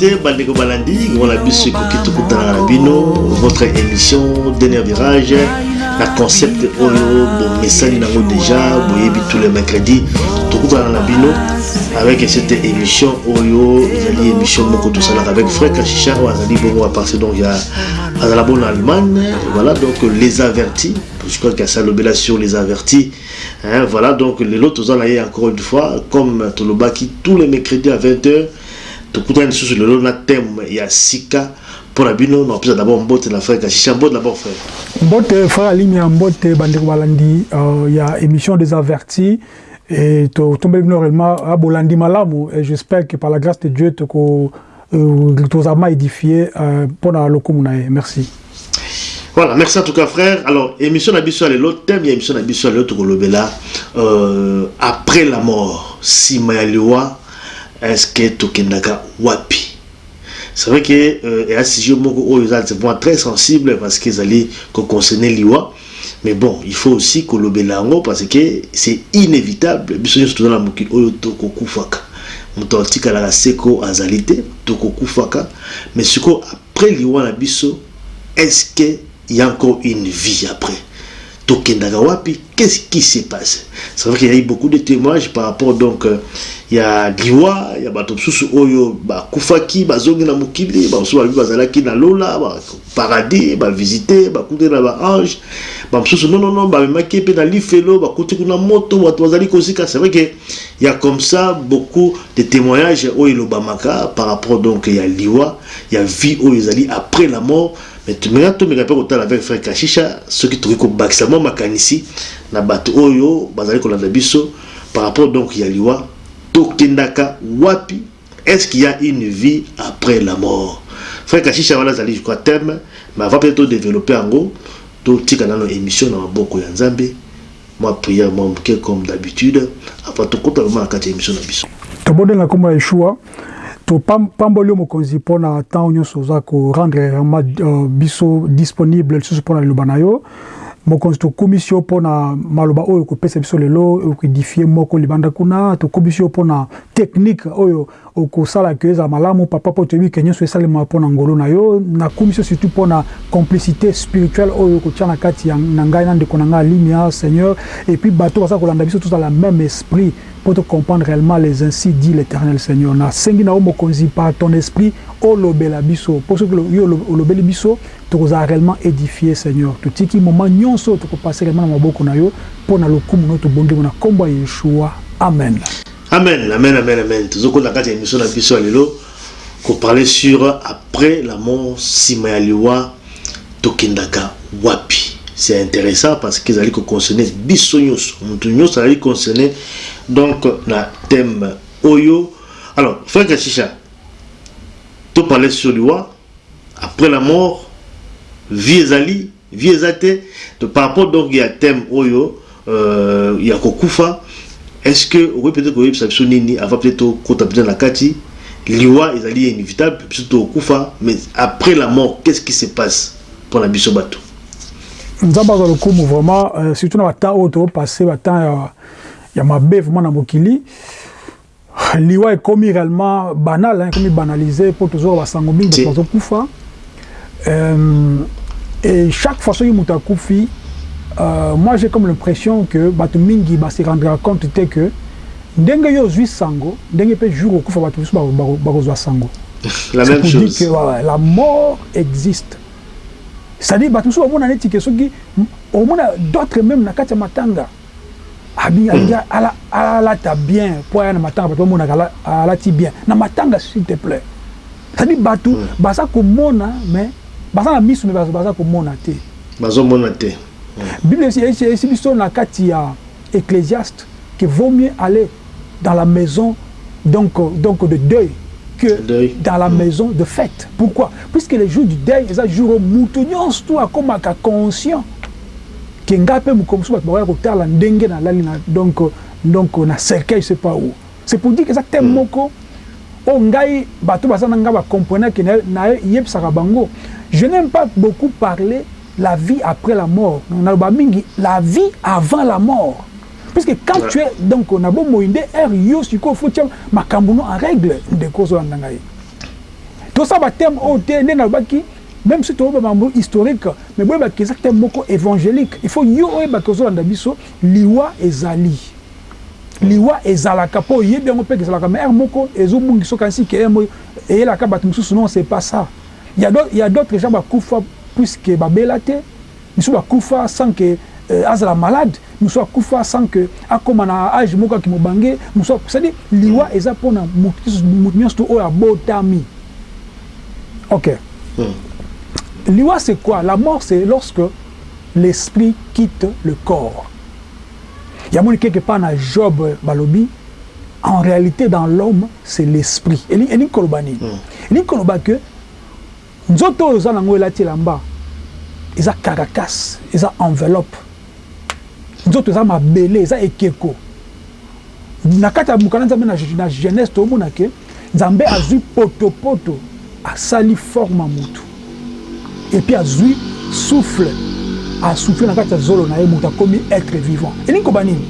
mbote mbote bandeko balandi ngona biso ekoki tokutana na bino votre émission dernier virage. Na concept oyo bomesani nango déjà boyebi tous les mercredis. Tokutana na bino avec cette émission oyo ezali émission moko tosalaka avec frère kashisha oyo azali bongo apartir donc ya azala bon allemagne. Voilà donc les avertis je crois qu'il y a ça lobela sur les avertis. Hein, voilà donc na ye encore une fois comme tolobaki tous les mercredis à 20h tokutana lisusu lelo na thème ya sika mpona bino na opesa d'abord mbote na frère kashisha. Mbote d'abord frère. Mbote frère alimi ya mbote bandeko balandi euh, ya émission des avertis. Et totombeli bino réellement bolandi malamu. Et j'espère que par la grâce de dieu toko euh, tozama édifié euh, mpona lokumu na ye. Merci. Voilà, merci en tout cas frère. Alors, émission na biso lelo thème ya émission na biso lelo tokolobela euh, après la mort sima ya est-ce que tokendaka wapi? C'est vrai que euh, un sujet moko oyo eza vraiment très sensible parce que ezali koconcerne liwa. Mais bon il faut aussi kolobela yango parce que c'est inévitable. Biso nyonso toza na mokili oyo tokokufaka. Moto atikalaka seko azali te tokokufaka. Mais sikoyo après liwa na biso est-ce que il y a encore une vie après? Tokendaka qu'est-ce qui se passe c'est vrai qu'il y a eu beaucoup de témoignages par rapport donc euh, ya liwa ya bato mosusu oyo bakufaki bazongi na mokili bamosusu balobi bazalaki na lola paradis bavisite bakuti na baange bamosusu nonono bamemaki mpe na lifelo bakuti kuna moto bato bazali kosika. C'est vrai que y a comme ça beaucoup de témoignages oyo elobamaka par rapport donc ya liwa ya vie oyo ezali après la mort mais tumeka tomeka mpe kotala avec frère kashisha soki tokoki kobakisa mwa makanisi na bato oyo bazali kolanda biso par rapport donc ya liwa tokendaka wapi est-ce qu'il y a une vie après la mort? Frère kashisha wana azali crois thème mais avant peut-être todévelopper yango totika nano émission na maboko ya nzambe mwa prière mwa moke comme d'habitude avant tokota vraimen na kati ya émission na biso tobodenga nkombo ya yeshua topamboli yo mokonzi mpona ntango nyonso oza korendre vraiment uh, biso disponible lisusu mpona liloba na yo mokonzi tokumisi yo mpona maloba oyo kopesa biso lelo okoedifie moko libanda kuna tokumisi yo mpona technique oyo okosalaka ezala malamu papa mpo toyebi ke nyonso esalema mpona ngolo na yo nakumisi yo surtout mpona complicité spirituelle oyo okotia na kati na ngai na ndeko na ngai alimia seigneur et puis bato baza kolanda biso tozala même esprit pour te comprendre réellement les ainsi dit l'éternel seigneur. Na yo mokonzi par ton esprit olobela biso. Mpo soki yo olobeli biso tokozala réellement édifié seigneur. Totiki moment nyonso tokopase réellement na maboko na yo mpo na lokumu no tobongi na nkombo ya yeshua. Amen. Amen amen amen amen. Tozokota na kati émission na biso lelo koparle sur après la mort nsima ya liwa tokendaka wapi. C'est intéressant parce que ezali koconcerne biso nyonso. Moto nyonso azali concerné donc na thème oyo. Alors frère kashisha toparle sur liwa après la mort vie ezali vie eza te par rapport donc ya thème oyo euh, ya kokufa. Est-ce que okoki peut-être koyebisa biso nini avant peut-être tokota peut-être na kati liwa ezali inévitable biso tokokufa mais après la mort qu'est-ce qui se passe mpona biso bato nzambe azwa lokumu vraiment euh, surtout na batemps oyo topasse batemps ya, ya mabe vraiment na mokili. Liwa ekomi réellement banal ekomi banalisé mpo tozoka basango mingi bato bazokufa euh, et chaque fois soki moto akufi euh, moi j'ai comme l'impression que bato mingi base rendra compte te que ndenge yo ozwi sango ndenge mpe jour okufa bato mosusu bakozwa sango. La même chose. que ouais, la mort existe. C'est-à-dire bato mosusu bamona neti ke soki omona d'autres même na kati ya matanga alingi alata bien. Mpo aya na matanga bato bamonaka alati bien. Na matanga s'il te plaît. C'est-à-dire bato baza komona mais baza na miso me baza komona te. Bazomona te. Bible esi biso na kati ya ecclésiaste que vaut mieux aller dans la maison donc, donc de deuil que Deuil. dans la maison de fête. Pourquoi? Puisque le jour du deuil eza jour moto nyonso to akomaka conscient ke ngai mpe mokomi mosusu bato bakoya kotala ndenge nalali na donc, donc na cercueil je sais pas où. C'est pour dire que eza te moko. Oyo ngai bato baza na ngai bacompreneur ke nayebisaka bango. Je n'aime pas beaucoup parler la vie après la mort. Naloba mingi la vie avant la mort. Puisque quand Ouais. tu es donc na bomoi nde ere yo sikoyo fo tia makambo no en règle ndeko ozolanda ngai. Tosala bateme oyo te nde nalobaki même si toyoba mambo historique mais boyebaki eza te moko évangélique il faut yo oyebaki ozolanda biso liwa ezali liwa ezalaka mpo oyebi yango mpe ezalaka mais ere moko ezobungi soki ansi ke ere eyelaka bato mosusu non c'est pas ça il y a d'autres- gens bakufa puisque babela te misusu bakufa sans que euh, azala malade mosusu akufa sans que akóma na age moko aki mobange mosusu cestadire liwa eza mpona motu nyonso to oyo abotami ok liwa c'est quoi? La mort c'est lorsque l'esprit quitte le corps. Yamoni quelque part na job balobi. En réalité dans l'homme c'est l'esprit. Elingi elingi koloba nini elingi koloba ke nzoto oyo eza nango elati elamba eza caracas eza enveloppe. Nzoto eza mabele eza ekeko. Na kati ya mokanda nzambe na, na jeunesse tomona ke nzambe azwi potopoto asali forme ya motu epuis azwi souffle asouffle na kati ya zolo na ye moto akomi être vivant. Elingi koba nini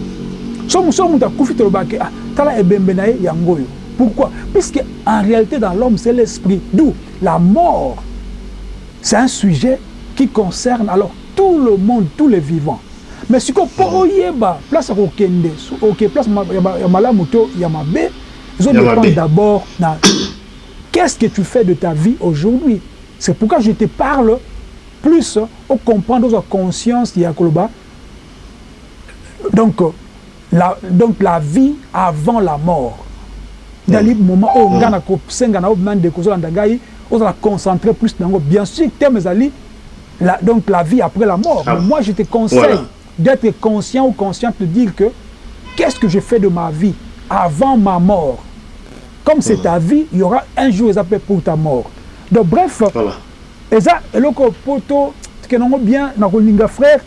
so moto akufi tolobaki ah, tala ebembe na ye yango oyo pourquoi? Puisque en réalité dans l'homme c'est l'esprit. D'où? La mort. C'est un sujet qui concerne alors tout le monde tous les vivants. Mais sikoyo mpo oyeba place ya kokende so- ok place ya ma- ya malamu to ya mabe ezodépendre d'abord na qu'est-ce que tu fais de ta vie aujourd'hui? C'est pourquoi je te parle plus au comprendre ozwa conscience koloba donc la, donc la vie avant la mort. Ndali moment oyo ngai nakosenga na oyo mema ndeko ozolanda ngai ozala concentré plus yango bien sûr thème la, donc la vie après la mort. Ah. mais moi je te conseille Voilà. d'être conscient ou consciente de dire que qu'est-ce que je fais de ma vie avant ma mort? Comme c'est ta vie il y aura un jour pour ta mort donc bref Voilà. eza eloko poto kenango bien na kolinga frère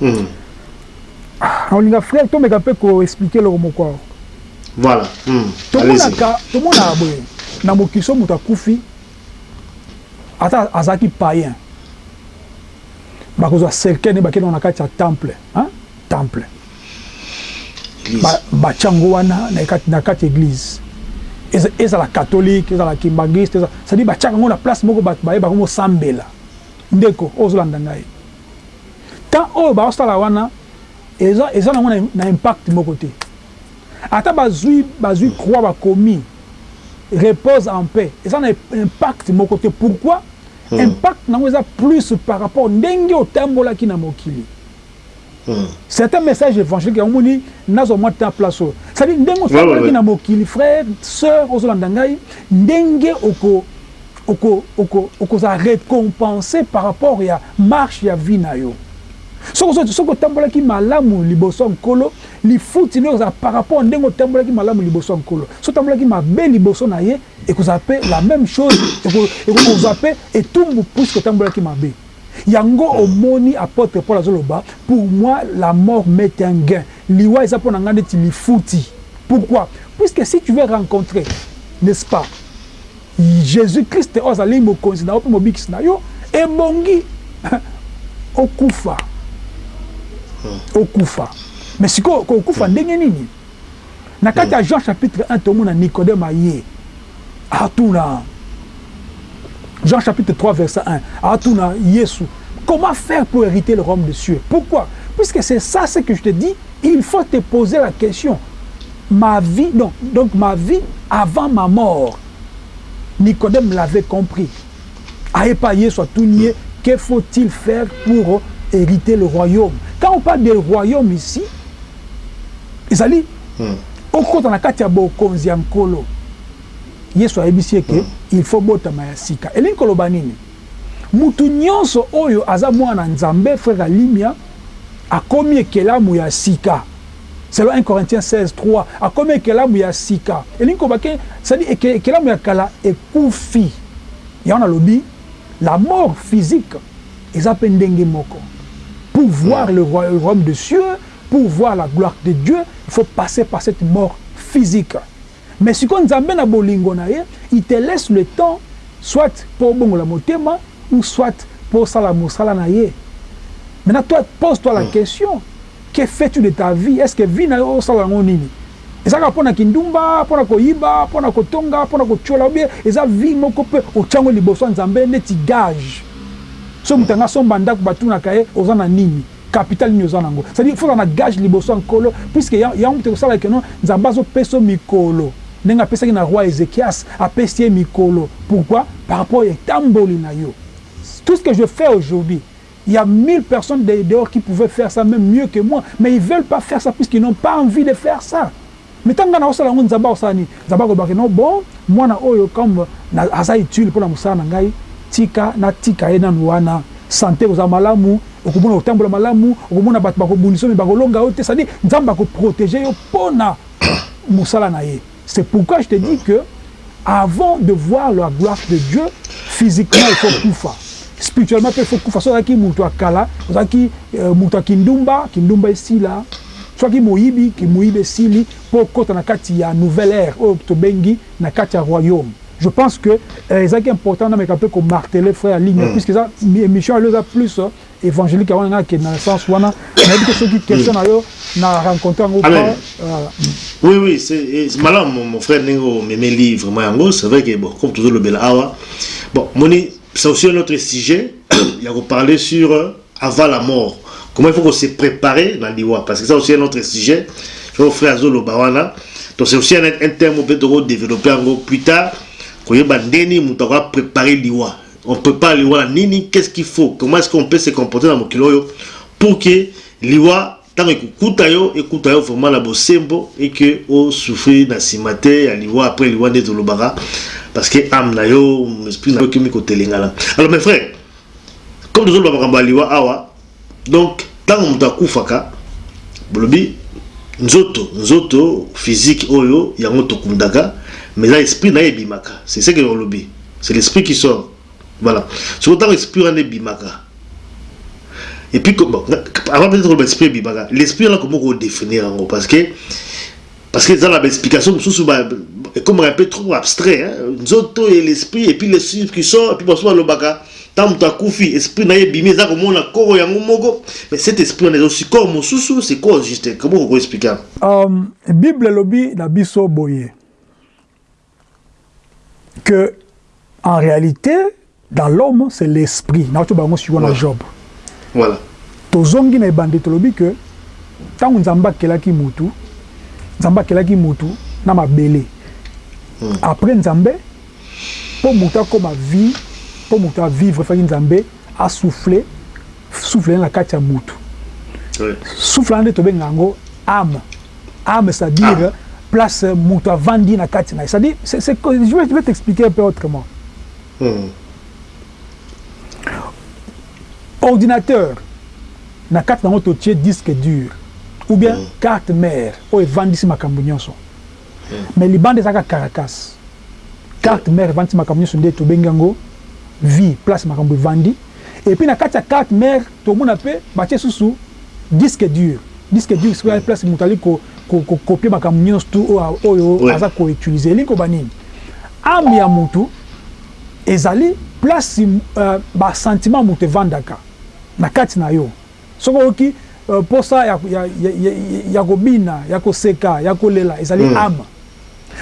Mhm. na kolinga frère tomeka mpe koexplike eloko moko awa Voilà. Allez-y. tomonaka tomonaka boye na mokili so moto akufi ata azalaki païen bakozwa cercueil ne bakende na kati ya temple hein? temple Église. Ba- yango wana na kati- ya église ezala catholique ezala kimbangiste cestadire batyaka yango na place moko bato bayebaka mosambela ndeko oyo ozolanda ngai. Tant oyo baosala wana eza eza nango na, impact moko te. Ata bazwi bazwi croix bakomi repose en paix. Eza na impact moko te. Pourquoi? Hmm. impact nango eza plus par rapport ndenge otambolaki na mokili. C'est un message évangélique yango moni nazwa mwa temps place ndenge ouais, otambolaki ouais. na mokili frère sœur ozolanda ngai ndenge oko oko- oko- okozala récompensé par rapport ya marche ya vie na yo. Soki ozo- soki otambolaki malamu liboso nkolo lifuti nde ekozala par rapport ndenge otambolaki malamu liboso nkolo. So otambolaki mabe liboso na ye ekozala mpe la même chose eko- eko- ekozala mpe etumbu puisque otambolaki mabe yango omoni apôtre paul azoloba pour moi la mort met un gain. Liwa eza mpo na ngai neti lifuti. Pourquoi? Puisque si tu veux rencontrer n'est-ce pas jésus christ oyo azali mokonzi na yo mpe mobikisi na yo ebongi okufa. Okufa. Mais sikoyo kokufa ndenge nini? Na kati ya jean chapitre 1 tomona nicodème aye. Atuna jean chapitre 3 verset 1 atuna yesu comment faire pour hériter le royaume des cieux? Pourquoi? Puisque c'est ça ce que je te dis il faut te poser la question. Ma vie donc, donc ma vie avant ma mort nicodème l'avait compris. Ayepa yesu atuni ye que faut-il faire pour hériter le royaume? Quand on parle de royaume ici kati ya bokonzi ya nkolo yesu ayebisi eke il faut botama ya sika. Elingi koloba nini? Mutu nyonso oyo aza mwana nzambe frère alimia akomi ekelamu ya sika. Selon 1 corinthiens 16 3 akomi ekelamu ya sika. Elingi koloba ke cestadi ekelamu ya kala ekufi. Yango nalobi la mort physique eza mpe ndenge moko. Pour voir le roi- le royaume des cieux, pour voir la gloire de Dieu, il faut passer par cette mort physique. Mais si on Nzambe na bolingo na ye, il te laisse le temps, soit pour bongo la motema, ou soit pour sala mosala na ye. Maintenant, toi, pose-toi la question. que fais-tu de ta vie? Est ce que vie na yo osala yango nini ezalaka mpo na kindumba mpo na koyiba mpo na kotonga mpo na kotiola obie eza vie moko mpe otyango liboso ya nzambe neti gage so moto anga somba ndako batunaka ye oza na nini? Capital nini oza nango? Cestadire foza na gage liboso ya nkolo puiske yango moto ekosala keno nzambe azopesa mikolo ndenge apesaki na roi ézéchias apesi ye mikolo. Pourquoi? Par rapport etamboli na yo. Tout ce que je fais aujourd'hui il y a mille personnes dehors qui pouvaient faire ça même mieux que moi mais ils veulent pas faire ça puisqu'ils n'ont pas envie de faire ça. Mais ntango nga na osala yango nzambe akosala nini? Nzambe akobaki no bon mwana oyo comme aza utile mpona mosala na ngai tika natika ye nanu wana. Sante kozala malamu okomona kotambola malamu okomona bato bakobundisa omi bakolonga yo te. Cestadire nzambe akoprotege yo mpona mosala na ye C'est pourquoi je te dis que avant de voir la gloire de Dieu, physiquement, il faut koufa. Spirituellement, il faut koufa. Soit qui moutoua kala, soit qui euh, moutoua kindumba, kindumba ici là, soit qui moibi, qui moibi ici li, pour kota nakati ya nouvelle ère, oh, ou tobengi nakati ya royaume. Je pense que euh, c'est important de me qu'on marteler frère ligne, mm. puisque ça, Michel, euh, il a plus évangélique, dans le sens où on a dit que ceux qui questionnent na rencontre yango oui oui c'est malamu mon frère ndenge omemeli vraiment yango c'est vrai que bon comme tozolobela awa. Bon moni c'est aussi un autre sujet. Il y a parler sur avant la mort. Comment il faut qu'on se préparer dans l'iwa? Parce que ça aussi un autre sujet. Je vais offrir à Zolo Bawana. Donc c'est aussi un, un terme peut être développer encore plus tard. Koyeba ndeni moto akoka préparer liwa. On prépare liwa nini qu'est-ce qu'il faut? Comment est-ce qu'on peut se comporter mokili oyo pour que liwa ntango ekokuta yo ekuta yo vraiment na bosembo et que osouffrir na nsima te ya liwa après liwa nde parce que ame na yo esprit na yo kotelengana alors mes frères comme tozoloba makambo ya liwa awa donc ntango moto akufaka bolobi nzoto nzoto physique oyo yango tokundaka mais là esprit na ebimaka. C'est ce que olobi c'est l'esprit qui sort. Voilà. Soko ntango esprit wana ebimaka et puis bon, avant peut-être oloba esprit ebimaka l'esprit wana komo kodéfinir yango parce que parce que eza na baexplication mosusu ekomaka un peu trop abstrait hein? nzoto et l'esprit et puis l'esprit qui sort et puis baso balobaka ntango moto akufi esprit na ye ebimi eza komona koro yango moko mais cet esprit wana eza aussi corps mosusu c'est quoi juste comment kokoexplike um, bible elobi na biso boye que en réalité dans l'homme c'est l'esprit. Nauti bango sikoyo na job voilà tozongi na ebande tolobi que ntango nzambe akelaki mutu nzambe akelaki mutu na mabele mm. après nzambe mpo motu akóma vie mpo motu avivre faki nzambe asouffle souffle na kati ya mutu oui. souffle wana nde tobenga yango âme âme c'est-à-dire ah. place moto avandi na kati na ye c'est-à-dire je vais t'expliquer un peu autrement mm. Ordinateur. Na kati nango totie disque dur. Ou bien mm. carte mare oyo evandisi makambo nyonso. Mm. mais libanda ezalaka caracas carte mare evandisi makambo nyonso nde tobengi yango. Vie place makambo evandi. Et puis na kati ya carte mare tomona mpe batie susu disque dur. Disque dur sikoya place moto ali kokopie makambo nyonso tu oyo aza koutilize elingi koba nini? Ame ya motu ezali place uh, basentiment moto evandaka na kati na yo soki oyoki uh, posa ya, ya, ya, ya, ya kobina ya koseka ya kolela ezali mm. ame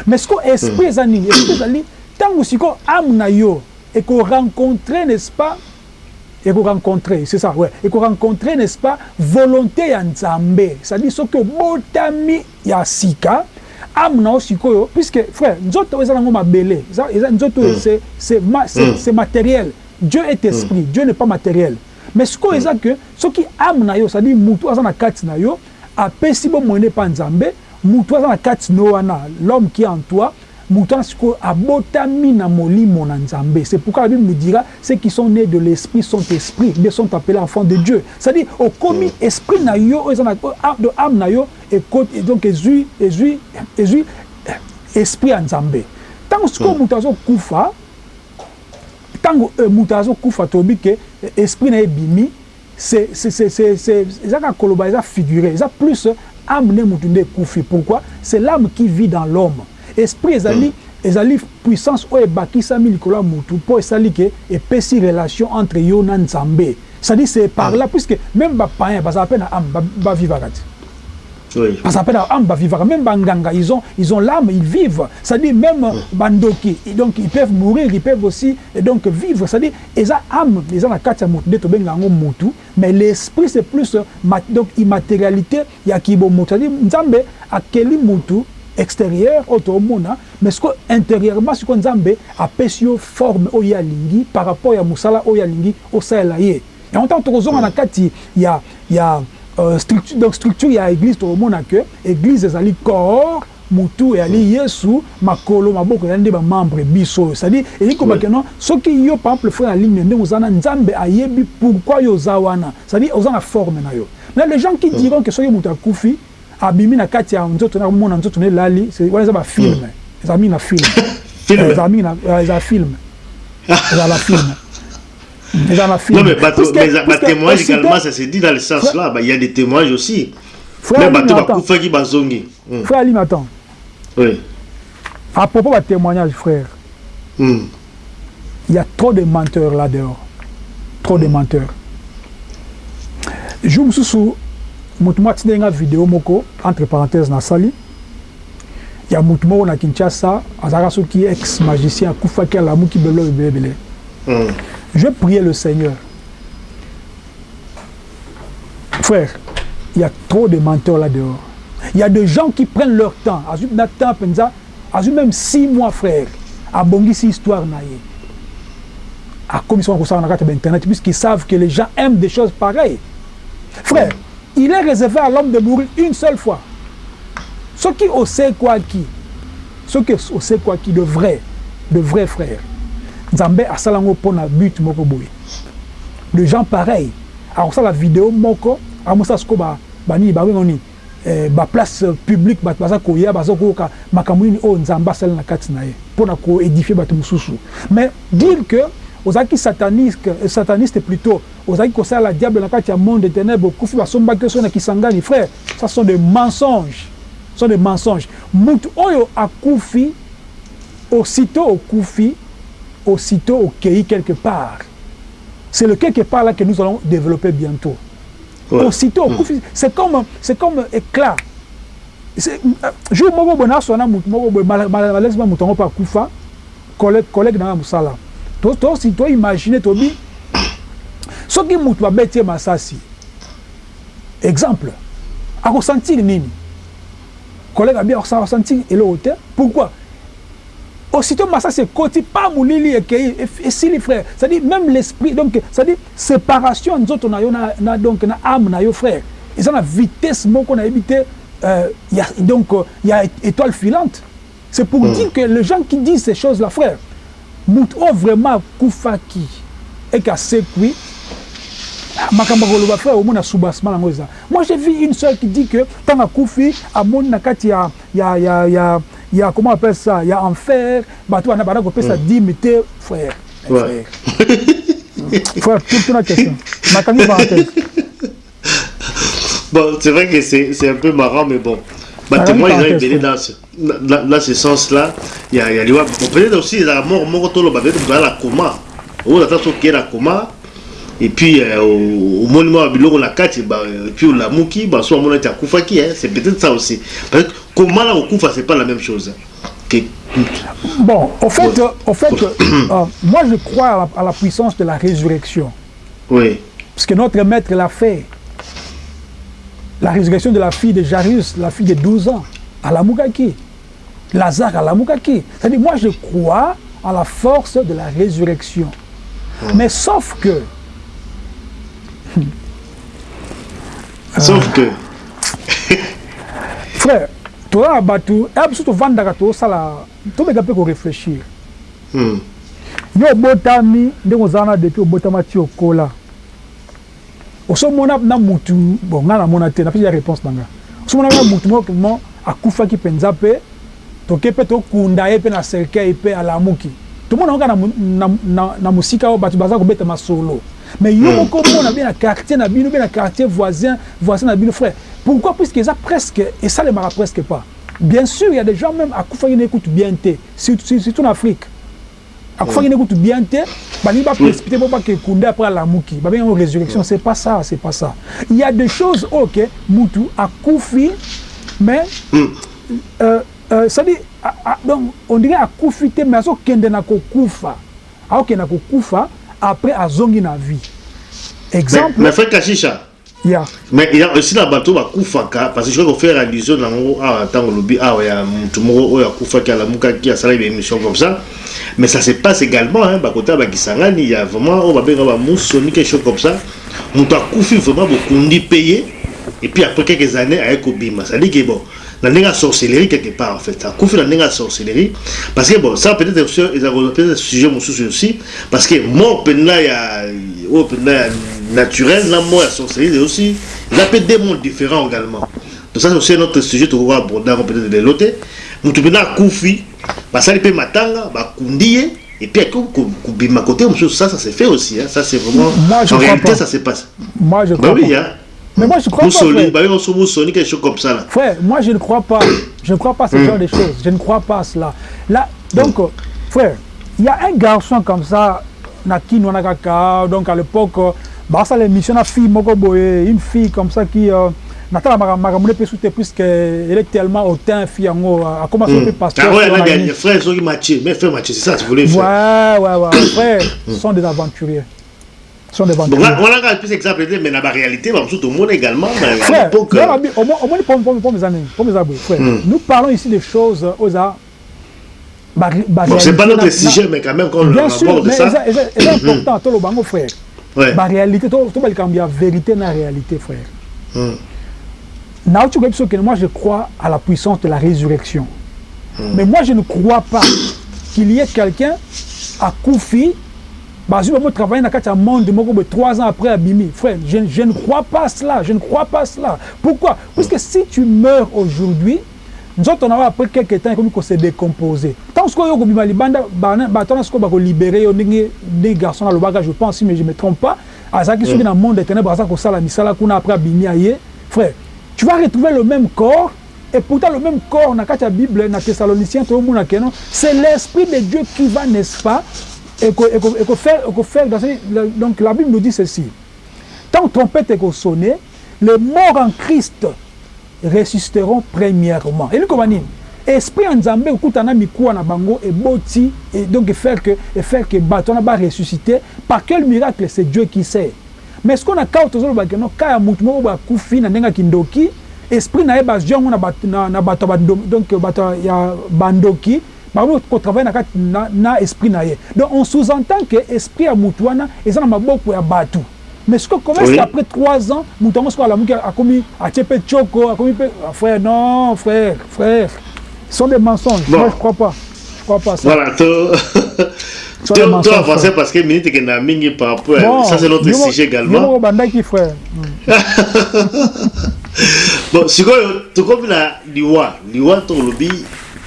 mais siko esprit mm. eza nini esprit ezali ntango sikoyo ame na yo ekorencontre n'est-ce pas ekorencontre c'est ça ouais ekorencontre n'est-ce pas volonté ya nzambe c'est-à-dire soki obotami ya sika ame na yo sikoyo puisque frère nzoto oyo eza nango mabele eza nzoto oyo mm. c'est mm. matériel dieu est esprit mm. dieu n'est pas matériel mais sikoyo eza ke soki ame na yo c'est-à-dire mutu aza na kati na yo apesi bomwene epa nzambe mutu aza na kati na yo wana l'homme qui est en toi mutu wana sikoyo abotami na molimo na nzambe. C'est pourquoi la bible nous dira ceux qui sont nés de l'esprit sont esprits mais sont appelés enfants de dieu. C'est-à-dire okomi esprit na yo oyo eza na de ame na yo donc ezwi ezwi ezwi esprit ya nzambe. Ntango sikoyo mutu azokufa ntango mutu azokufa toyebi ke esprit na ye ebimi eza kaka koloba eza figuré. Eza plus ame nde mutu nde ekufi pourquoi? C'est l'âme qui vit dans l'homme. Esprit ezali mm. ezali puissance oyo ebakisami likolo ya mutu mpo esali ke epesi relation entre yo na nzambe. C'est-à-dire c'est par là puisque même bapayen bazala mpe na ame bavivaka te Oui. Parce qu'après, Amba vivra, même Banganga, ils ont, ils ont l'âme, ils vivent. C'est-à-dire, même oui. Bandoki, et donc ils peuvent mourir, ils peuvent aussi et donc, vivre. C'est-à-dire, ils ont l'âme, ils ont la carte à Moutou, mais l'esprit, c'est plus donc, immatérialité, il y a qui bon Moutou. C'est-à-dire, Nzambe, à quel Moutou, extérieur, auto mona, mais ce que intérieurement, ce que Nzambe, a pesio forme Oyalingi par rapport à Moussala Oyalingi, Osaelaye. Et en tant que Rosan, il y a, il y a, il y a euh, structure, donc structure ya église tokomona ke église ezali corps mutu eyali yesu makolo maboko ezali nde bamembre biso oyo c'est-à-dire elingi kobake non soki yo par exemple frère aligne ndenge oza na nzambe ayebi pourquoi yo oza wana c'est-à-dire oza na forme na yo. Mais les gens qui diront que soki moto akufi abimi na kati ya nzoto na komona nzoto na elali wana eza bafilme eza mingi na filme Film. eza mingi na eza filme eza la Non, mais bateau- Puisque- mais puisque témoignage aussitôt- également, ça se dit dans le sens là. Bah, Il y a des témoignages aussi. Frère Mais bateau qui bazongi. Hmm. frère Oui. à propos de témoignage frère Hmm. il y a trop de menteurs là dehors trop de menteurs jour mosusu motu moko atindeli nga video moko entre parenthèse nasali ya motu moko na kinshasa azalaka soki ex magicien akufaki alamuki belo ebele ebele Hmm. Je priais le Seigneur. Frère, il y a trop de menteurs là dehors. Il y a des gens qui prennent leur temps. Azul même six mois frère. A bongi si histoire na ye. A commission na carte internet puisqu'ils savent que les gens aiment des choses pareilles. Frère, il est réservé à l'homme de mourir une seule fois. Ce qui on sait quoi qui, ce qui on sait quoi qui? De vrai, de vrai frère. Nzambe asala yango mpo na but moko boye. De gens pareil akosala video moko amosala siko banini babengo nini eh, baplace publique bato baza koya baza koyoka makambo nini oyo nzambe asali na kati na ye mpo na koédifie bato mosusu. Mais dire que ozalaki sataniste, sataniste plutôt ozalaki kosala diable na kati ya monde de ténèbre okufi basombaki so na kisangani frère ça sont des mensonges sont des mensonges. Mutu oyo akufi aussitôt okufi aussitôt au pays quelque part. C'est le quelque part là que nous allons développer bientôt. Ouais. Aussitôt, Mm. c'est comme, c'est comme éclat. Euh, jour mutu malaisement mutu yango mpe akufa collègue collègue na nga mosala To- to- si to imagine tobi soki mutu babeti ye masasi exemple akosentir nini? Collègue abi akosentir eloko te pourquoi? aussitôt Massas et Koti, pas Moulili et Kei, et si les frères, c'est-à-dire même l'esprit, donc, c'est-à-dire séparation, nous autres, on a donc, na âme, na yo frère. Ils ont la vitesse, mon qu'on a évité, euh, y a, donc, euh, il y a étoile filante. C'est pour mm. dire que les gens qui disent ces choses-là, frère, Mouto vraiment Koufaki et Kasekui, ah, makambo koloba frère omona soubassement yango eza moi j'ai vu une soeur qui dit que ntango akufi amoni na kati ya, ya, ya, ya, ya comment on appelle ça? Ya enfer bato bana bana kopesa dime te frère. Frère frère tout tuna question. Nakangi parenthèse Bon, c'est vrai que c'est c'est un peu marrant, mais bon. Bah, oui, ils ont été dans ce, dans, dans ce sens-là. Il y a, il y a peut-être aussi, il y a la mort, mort, tout le monde, peut-être dans la coma. Ou est la coma. Et puis, euh, au, monument à Biloko, la 4, bah, et puis au bah, au moment où Koufaki, hein, c'est peut-être ça aussi. Parce que comment là, au Koufa, c'est pas la même chose. Que, bon au fait Ouais. euh, au fait euh, moi je crois à la, à la puissance de la résurrection oui. Parce que notre maître l'a fait. La résurrection de la fille de Jairus, la fille de 12 ans, à la Moukaki. Lazare à la Moukaki. C'est-à-dire, moi, je crois à la force de la résurrection. Mais sauf que, Sauf que, frère, toi, Batou, et surtout Vandaka, tu sala, tu peux réfléchir. hmm, yo obotami ndenge ozala na depuis obotama ti okola. Osomona na mutu bon nga namona te napesi ya réponse na nga osomona na mutu moko mo akufaki mpenza mpe toke mpe tokunda ye mpe na cercueil mpe alamuki. Tomona na, na, na, na mosika oyo bato baza kobeta masolo mais yo moko mona be na quartier na bino be na quartier voisin voisin na bino frère. Pourquoi? Puisque eza presque esalemaka presque pas. Bien sûr il y a des gens même akufaki na ekutu bien te surtout, surtout na afrique. Akufaki na ekutu bien te balingi baprécipité mpo bakekunda après alamuki babengi yango résurrection c'est pas ça c'est pas ça. Il y a des choses oyo ke mutu akufi mais euh, euh, c'est-à-dire a- a- donc on dirait akufi te mais azokende na kokufa aokende na kokufa après azongi na vie. Mais, exemple mais frère Kashisha, ya. mais il y a aussi la bateau bakufaka parce que je crois qu'on fait allusion dans mon ah tant lobby ah ouais mutu moko oyo akufaki alamukaki asalaki émission comme ça. Mais ça se passe également hein bakota bakisangani il y a vraiment oyo babenga bamusoni quelque chose comme ça. Mutu akufi vraiment bokundi payé et puis après quelques années aye kobima ça dit que bon ndenge ya sorcellerie quelque part en fait akufi na ndenge ya sorcellerie parce que bon ça peut-être peut-être sujet aussi parce que mort mpenza ya oyo mpenza ya naturel na mort sorcellerie aussi eza mpe deux mondes différents également donc ça c'est aussi un autre sujet tokoka aborder peut-être lelo te motu mpenza matanga bakundi ye et puis kobima côté ça ça se fait aussi hein. ça c'est vraiment en réalité ça se passe bah oui hein mais moi je crois pas Moussoli, frère. bah Moussoli, quelque chose comme ça là. Frère, moi je ne crois pas. Je ne crois pas à ce genre de choses. Je ne crois pas à cela. Là, donc, euh, frère, il y a un garçon comme ça, Naki Nwanakaka, donc à l'époque, bah, ça l'émission, la fille, Moko Boye, une fille comme ça qui. Euh, Natala Magamune peut soutenir puisqu'elle est tellement hautain, fille en haut, a commencé à pasteur. Ah ouais, sur là, la il y a ligne. des frères, ils ont matché. Mais frère Mathieu, c'est ça, tu voulais faire. Ouais, ouais, ouais. Frère, ce sont des aventuriers. Sont des Donc là, on a un plus exemple, mais dans la réalité, bah, tout le monde également, Frère, euh, au moins, pour, mes amis, pour mes abonnés, frère, nous parlons ici des choses aux a. Bah, bah, Bon, c'est pas notre sujet, mais quand même, quand on Bien sûr, aborde mais ça. c'est important, tout le bango, frère. La réalité, tout le monde a vérité dans la réalité, frère. Que moi je crois à la puissance de la résurrection. Mais moi je ne crois pas qu'il y ait quelqu'un à Koufi, bah, je vais travailler dans le monde moko, boye, trois ans après Abimi. Frère, je, je ne crois pas à cela. Je ne crois pas à cela. Pourquoi? Parce que si tu meurs aujourd'hui, nous autres, on a après quelques temps, comme qu'on s'est décomposé. Tant que yo kobima libanda, bato na ko libérer yo ndenge des garçons na lobaka, je pense, mais je me trompe pas. Azaki soki na monde ténèbres, azaki kosala misala kuna après Abimi aye. Frère, tu vas retrouver le même corps et pourtant le même corps dans la Bible, dans Thessaloniciens, c'est l'Esprit de Dieu qui va, n'est-ce pas, et que, faire, et que faire dans ce- donc la Bible nous dit ceci. Tant trompette est sonné, les morts en Christ ressusciteront premièrement. Et nous comment Esprit en Zambé, okutana mikuwa na bango? Et boti et donc faire que et faire que bateau na ba ressusciter par quel miracle c'est Dieu qui sait? Mais ce qu'on a quand toujours ba no ka mutu moko ba kufi na ndenga kindoki. Esprit na ye ba jongo na bato na, bato ba donc bato ya bandoki bango ko travailler na, kati- na na esprit na ye. Donc on sous-entend que esprit ya mutu wana eza na maboko ya bato. Mais ce que comment est-ce Oui. qu'après trois ans, Moutongo soit la mouki a commis, a tchepé Tchoko, a commis, Ah, frère, non, frère, frère. Ce sont des mensonges. Bon. Moi, je crois pas. Je crois pas ça. Voilà, Sur les toi, mensonges, avancé frère. parce que minute que na mingi par rapport, Bon, ça c'est notre Yomo- sujet également. Yomo Bandaki, frère. Bon, sikoyo tokomi na liwa liwa tolobi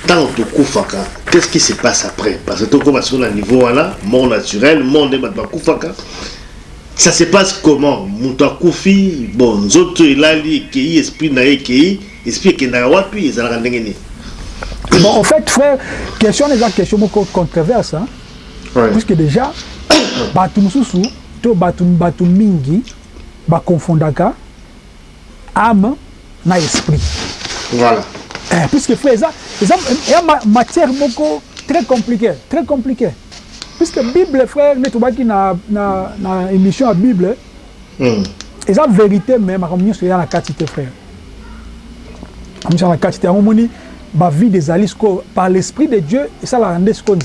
ntango tokufaka qu'est-ce qui se passe après? Parce que tokoma siko na niveau wana mort naturel mort nde bato bakufaka ça se passe comment? Moto akufi bon nzoto elali ekei esprit na ye ekei esprit ekendaka wapi ezalaka ndenge nini? Bon, en fait, frère, question des question beaucoup controverse, hein, Ouais. puisque déjà, Batu Mususu, to Batu Batu Mingi, ba confondaka âme na esprit. voilà. Eh, puisque frère, ça, il y a ma matière beaucoup très compliquée, très compliquée. Puisque Bible, frère, nous sommes na na na émission à Bible, Hmm. et ça vérité même, nous sommes dans la quantité, frère. Nous sommes dans la quantité, on moni ba vie des alisco par l'esprit de Dieu et ça la rende ce qu'on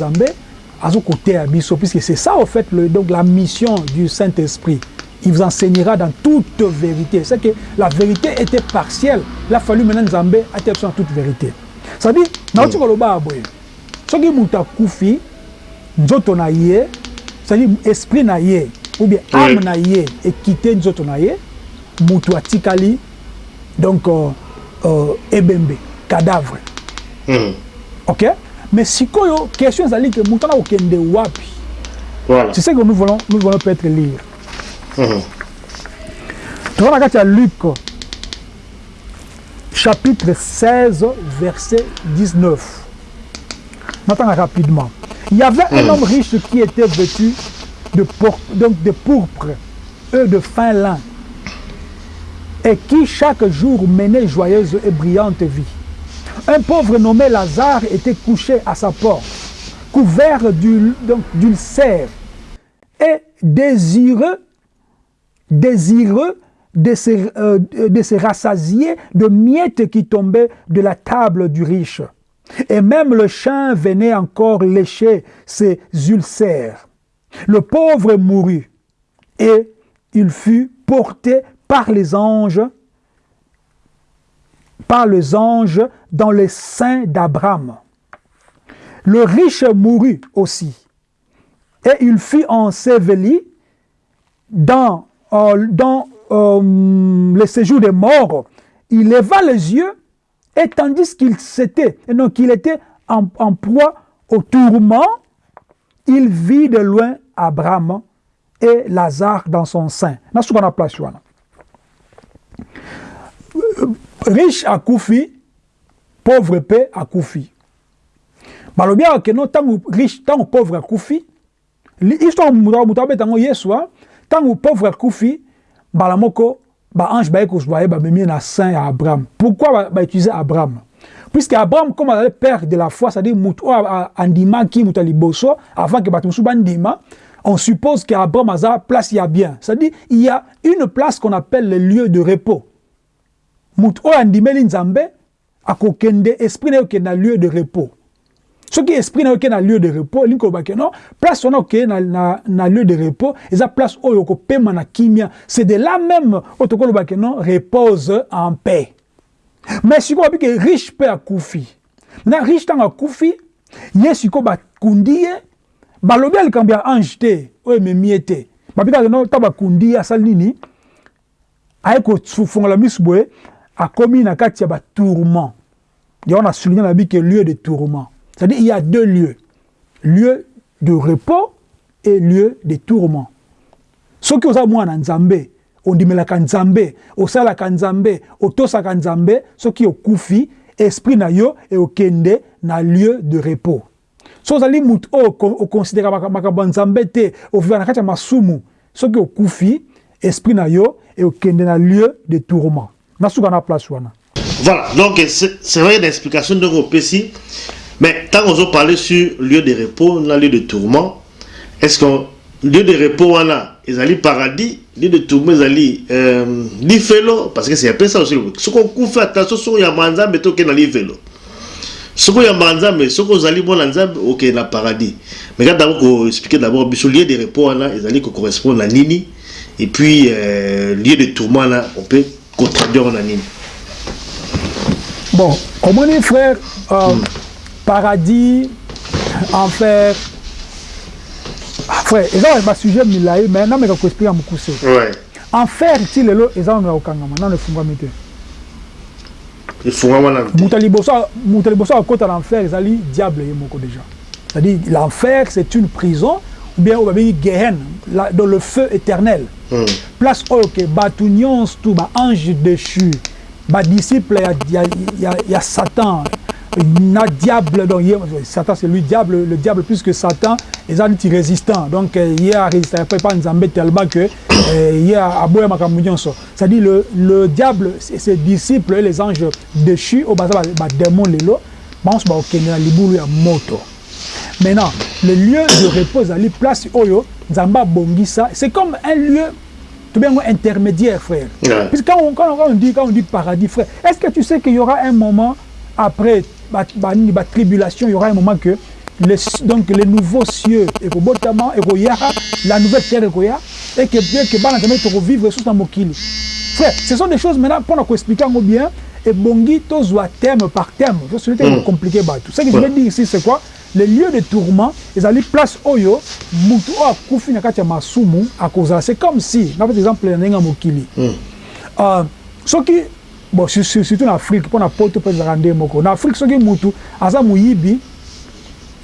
à son côté à puisque c'est ça en fait le, donc la mission du Saint-Esprit. Il vous enseignera dans toute vérité. C'est que la vérité était partielle. Il a fallu maintenant Zambé en toute vérité. Ça dit, na otu koloba aboye. Soki mutu akufi, nzoto na ye, c'est-à-dire esprit na ye, ou bien âme Oui. na ye, ekite nzoto na ye, mutu atikali, donc euh, euh, ebembe, cadavre. Hmm. Ok Mais sikoyo, question ezali que mutu wana okende wapi voilà C'est ce que nous voulons, nous voulons peut-être lire. Hmm. toza na kati ya luc chapitre 16 verset 19 natanga rapidement. Il y avait un homme riche qui était vêtu de, donc de pourpre, eux de fin lin, et qui chaque jour menait joyeuse et brillante vie. Un pauvre nommé Lazare était couché à sa porte, couvert d'ulcères et désireux, désireux de se, euh, de rassasier de miettes qui tombaient de la table du riche. Et même le chien venait encore lécher ses ulcères. Le pauvre mourut et il fut porté par les anges, par les anges dans les seins d'Abraham. Le riche mourut aussi et il fut enseveli dans, euh, dans euh, le séjour des morts. Il leva les yeux et tandis qu'il s'était, donc qu'il était en, proie au tourment, il vit de loin Abraham et Lazare dans son sein. Na ce qu'on a place Riche à Koufi, pauvre paix à Koufi. balobi awa ke no ntango riche ntango pauvre akufi histoire moto abeta yango yesu ntango pauvre akufi mbala moko baange baye kozwa ye bamemi na saint ya abraham. Pourquoi bautilize ba abraham? Puisque abraham comme azali père de la foi c'est-à-dire oyo andimaki moto ya liboso avant ke bato mosusu bandima on suppose que abraham aza place ya bien. C'est-à-dire il y a une place qu'on appelle le lieu de repos. Oyo andimeli nzambe akokende esprit na lieu de repos soki esprit na yo ke na lieu de repos elingi koloba ke non? Place wana okeye na, na, na lieu de repos eza place oyo okopema na kimia. C'est de là même oyo tokoloba ke non? Repose en paix. Mais sikoyo babi ke riche mpe akufi. Maintenant riche ntango akufi ye sikoyo bakundi ye balobi ya likambo ya ange te oyo ememi ye te. Babi kaka no ntango bakundi ye asali nini? Aye kofungola miso boye akomi na kati ya batourment yango na souligne na bi ke lieu de tourment C'est-à-dire il y a deux lieux. Lieu de repos et lieu de tourment. soki oza mwana nzambe ondimelaka nzambe osalaka nzambe otosaka nzambe soki okufi esprit na yo eokende na lieu de repos so ozali motu oyo okonsidera makambo ya nzambe te oviva na kati ya masumu soki okufi esprit na yo eokende na lieu de tourment na voilà donc c'est vrai l'explication ndenge opesi Mais tant qu'on a parlé sur lieu de repos, lieu de tourment, est-ce qu'on lieu de repos on a ezali paradis lieu de tourment ezali euh, lifelo parce que c'est un peu ça aussi. Ce qu'on coupe attention sur ya manzambe to ke na lifelo soko ya manzambe soko ozali mwana nzambe ok na paradis. Mais quand d'abord ko expliquer d'abord biso lieu de repos wana ezali ko correspond na nini et puis euh, lieu de tourment là on peut contradire na nini. Bon omoni frère euh, hmm. paradis, enfer. Frère, ils ont un sujet milaï, mais non, mais quand esprit à Moukoussé. Ouais. Enfer, si le lot, ils ont un okangama, non, le funga mité. Moutaliboso à côté de l'enfer, ils allaient diable et moko déjà. C'est-à-dire, l'enfer, c'est une prison, ou bien, on va dire, Gehen, dans le feu éternel. Mm. Place, ok, batounions, tout, bah, ange déchu, bah, disciple, il y a, y, a, y, a, y a Satan, na diable donc Satan c'est lui diable le diable plus que Satan est anti résistant. Donc il a résisté pas nzambe tellement que il a aboya makambo nyonso c'est-à-dire le le diable ses disciples et les anges déchus au baza ba démon lelo banso ba okende na libulu ya moto. Maintenant le lieu de repos ali place oyo nzambe bongisa c'est comme un lieu tout bien intermédiaire frère. Yeah. puisque quand on, quand, on, dit quand on dit paradis frère est-ce que tu sais qu'il y aura un moment après la tribulation, il y aura un moment que les, donc les nouveaux cieux et la nouvelle terre et que bien que bana tamé vivre sous un mokili. Frère, ce sont des choses maintenant pour nous expliquer bien et bongi tozwa thème par thème. Je suis mm. compliqué bah tout. Ce que je veux dire ici c'est quoi? Les lieux de tourment, ils allaient place oyo mutu o akufi na kati masumu akoza. C'est comme si, par exemple, nenga mokili. Mm. Euh, ce qui bon surtout na afrique mpo na poto mpe ezalaka nde moko. Na afrique soki mutu aza moyibi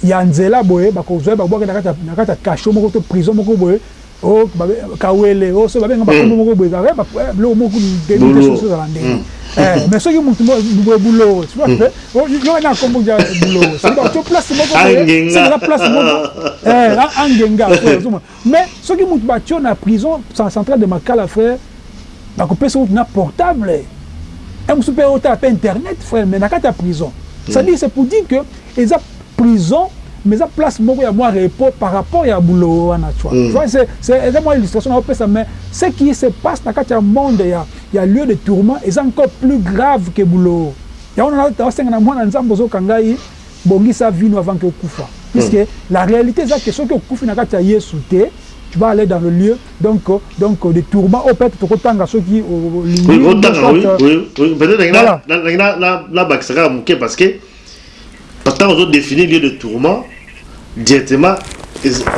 ya nzela boye bakozwa ye babwaki na kati ya kasho moko to prison moko boye. Kawele so babenga bakombo moko boye. Biloko moko ezala ndenge Eh, mais soki mutu boye bulowo yo na kombo ja bulowo to place moko la place moko. Eh angenga mais soki mutu batio na prison centrale de makala frère bakopesa mutu na portable un super auto à internet frère mais nakata prison c'est à dire c'est pour dire que ils a prison mais ça place beaucoup à moi repos par rapport à boulot à nature mm. tu vois c'est c'est moi illustration ça mais ce qui se passe nakata ya monde ya ya lieu de tourment est encore plus grave que boulot. Ya on a na mwana nzambo zo kangai bongisa vino avant que kufa mm. puisque la réalité c'est que ce que kufa nakata yesu te tu vas aller dans le lieu donc euh, donc euh, de tourment oyo peut-être tokotanga soki o- olingi, Oui, soit, oui, euh, oui, oui. Peut-être là, là, là, là, moke parce que pourtant on lieu de tourment directement